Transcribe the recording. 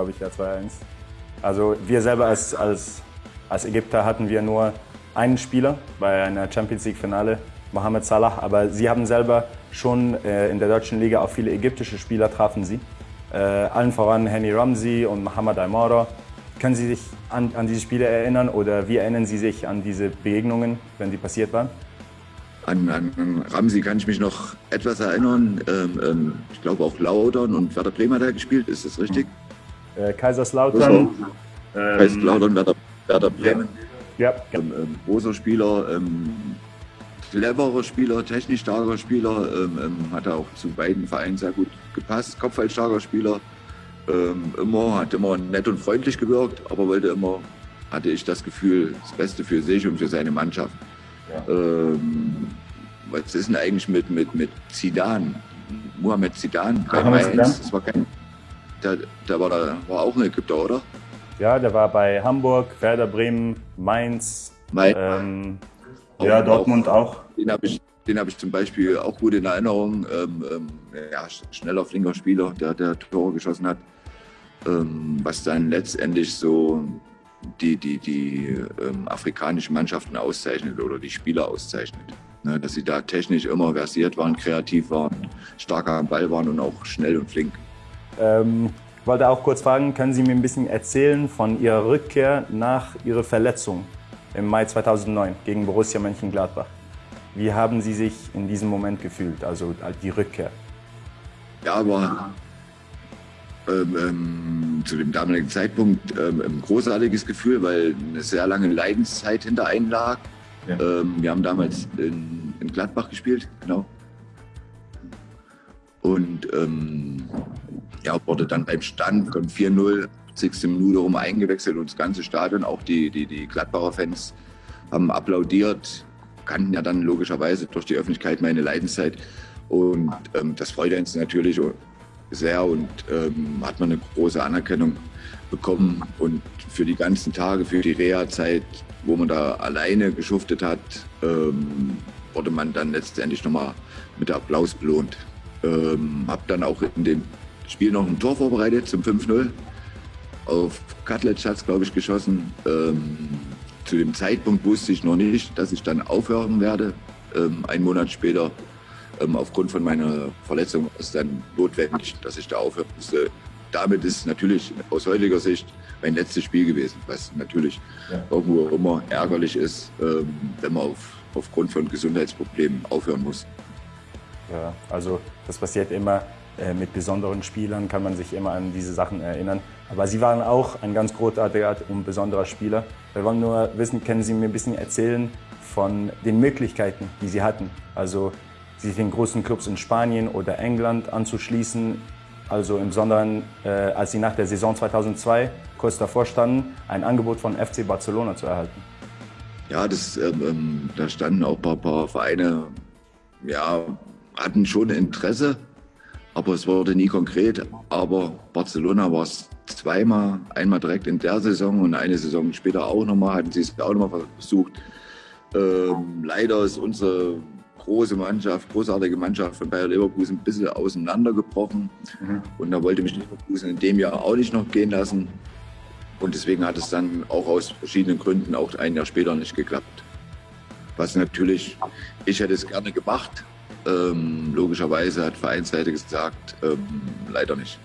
glaube ich, ja 2-1. Also wir selber als, als, als Ägypter hatten wir nur einen Spieler bei einer Champions League Finale, Mohamed Salah, aber sie haben selber schon äh, in der deutschen Liga auch viele ägyptische Spieler trafen sie. Äh, allen voran Henny Ramsey und Mohamed Aymara. Können Sie sich an, an diese Spiele erinnern oder wie erinnern Sie sich an diese Begegnungen, wenn die passiert waren? An, an Ramsey kann ich mich noch etwas erinnern. Ähm, ähm, ich glaube auch Laudern und Werder Bremer hat er gespielt, ist das richtig? Äh, Kaiserslautern. Ähm, Kaiserslautern, Werder, Werder Bremen. Ja. Ähm, ähm, großer Spieler, ähm, cleverer Spieler, technisch starker Spieler, ähm, ähm, hat er auch zu beiden Vereinen sehr gut gepasst. Kopfballstarker Spieler, ähm, immer, hat immer nett und freundlich gewirkt, aber wollte immer, hatte ich das Gefühl, das Beste für sich und für seine Mannschaft. Ja. Ähm, was ist denn eigentlich mit, mit, mit Zidane? Mohamed Zidane bei Mainz, das war kein, der, der, war, da, war auch ein Ägypter, oder? Ja, der war bei Hamburg, Werder Bremen, Mainz, Mainz. Ähm, ja, Dortmund auch. auch. Den habe ich, hab ich zum Beispiel auch gut in Erinnerung. Ähm, ähm, ja, schneller, flinker Spieler, der, der Tore geschossen hat. Ähm, was dann letztendlich so die, die, die ähm, afrikanischen Mannschaften auszeichnet oder die Spieler auszeichnet. Ne, dass sie da technisch immer versiert waren, kreativ waren, stark am Ball waren und auch schnell und flink. Ähm, ich wollte auch kurz fragen, können Sie mir ein bisschen erzählen von Ihrer Rückkehr nach Ihrer Verletzung im Mai 2009 gegen Borussia Mönchengladbach? Wie haben Sie sich in diesem Moment gefühlt, also die Rückkehr? Ja, aber ähm, ähm, zu dem damaligen Zeitpunkt ähm, ein großartiges Gefühl, weil eine sehr lange Leidenszeit hinter einen lag. Ja. Ähm, wir haben damals in, in, Gladbach gespielt, genau. Und ja, wurde dann beim Stand von 4-0, 60 Minute rum eingewechselt und das ganze Stadion, auch die, die, die Gladbacher Fans haben applaudiert, kannten ja dann logischerweise durch die Öffentlichkeit meine Leidenszeit. Und ähm, das freut uns natürlich sehr und ähm, hat man eine große Anerkennung bekommen. Und für die ganzen Tage, für die Reha-Zeit, wo man da alleine geschuftet hat, ähm, wurde man dann letztendlich nochmal mit Applaus belohnt. Ähm, hab dann auch in dem Spiel noch ein Tor vorbereitet zum 5-0. Auf Katlec hat es, glaube ich, geschossen. Ähm, zu dem Zeitpunkt wusste ich noch nicht, dass ich dann aufhören werde. Ähm, einen Monat später ähm, aufgrund von meiner Verletzung ist es dann notwendig, dass ich da aufhören musste. Damit ist natürlich aus heutiger Sicht mein letztes Spiel gewesen, was natürlich ja. irgendwo immer ärgerlich ist, ähm, wenn man auf, aufgrund von Gesundheitsproblemen aufhören muss. Ja, also das passiert immer. Äh, mit besonderen Spielern kann man sich immer an diese Sachen erinnern. Aber Sie waren auch ein ganz großartiger und besonderer Spieler. Wir wollen nur wissen, können Sie mir ein bisschen erzählen von den Möglichkeiten, die Sie hatten? Also sich den großen Clubs in Spanien oder England anzuschließen. Also im Besonderen, äh, als sie nach der Saison 2002 kurz davor standen, ein Angebot von FC Barcelona zu erhalten. Ja, das, ähm, ähm da standen auch ein paar, paar, Vereine, ja, hatten schon Interesse, aber es wurde nie konkret. Aber Barcelona war es zweimal, einmal direkt in der Saison und eine Saison später auch nochmal, hatten sie es auch nochmal versucht. Ähm, leider ist unsere große Mannschaft, großartige Mannschaft von Bayer Leverkusen ein bisschen auseinandergebrochen. Mhm. Und da wollte mich Leverkusen in dem Jahr auch nicht noch gehen lassen. Und deswegen hat es dann auch aus verschiedenen Gründen auch ein Jahr später nicht geklappt. Was natürlich, ich hätte es gerne gemacht. Ähm, logischerweise hat Vereinsseite gesagt, ähm, leider nicht.